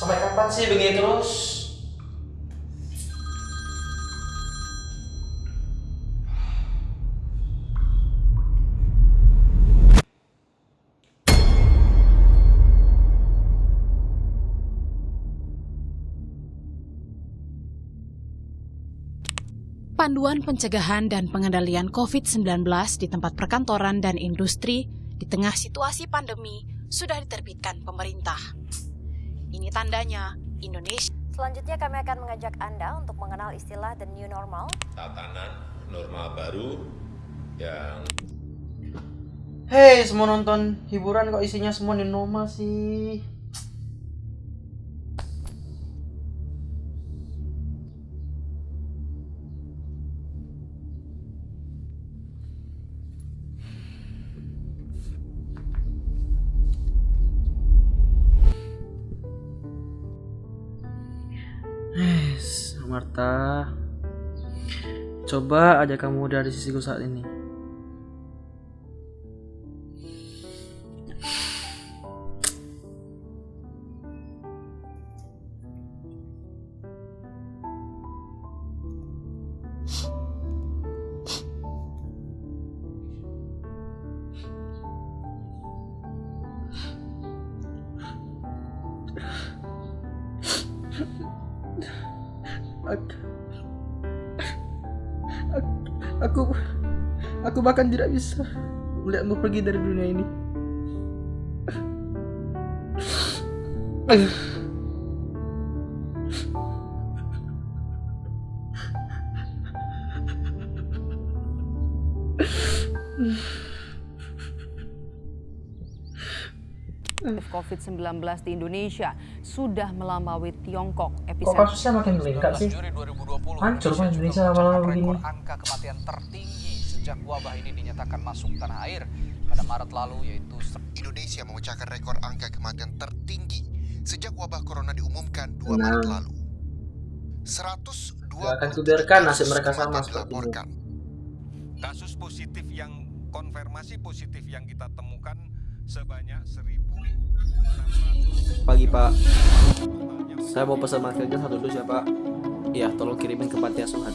Sampai kapan sih begini terus? Panduan pencegahan dan pengendalian COVID-19 di tempat perkantoran dan industri di tengah situasi pandemi sudah diterbitkan pemerintah. Ini tandanya Indonesia Selanjutnya kami akan mengajak Anda untuk mengenal istilah the new normal. tatanan normal baru yang Hei semua nonton hiburan kok isinya semua new normal sih Marta Coba aja kamu dari sisiku saat ini Aku, aku, aku bahkan tidak bisa melihatmu pergi dari dunia ini. COVID-19 di Indonesia sudah melampaui Tiongkok. Kok Epicenter kasusnya makin meningkat sih? Juli 2020 Hancur kan Indonesia lama-lama begini. angka kematian tertinggi sejak wabah ini dinyatakan masuk tanah air pada Maret lalu yaitu Indonesia memecahkan rekor angka kematian tertinggi sejak wabah corona diumumkan 2 Tenang. Maret lalu. 120 Gak akan kubiarkan nasib mereka sama seperti ini. dilaporkan. kasus positif yang konfirmasi positif yang kita temukan sebanyak 1.600 Pagi Pak, saya mau pesan makan satu dus ya Pak. Iya, tolong kirimin ke panti asuhan.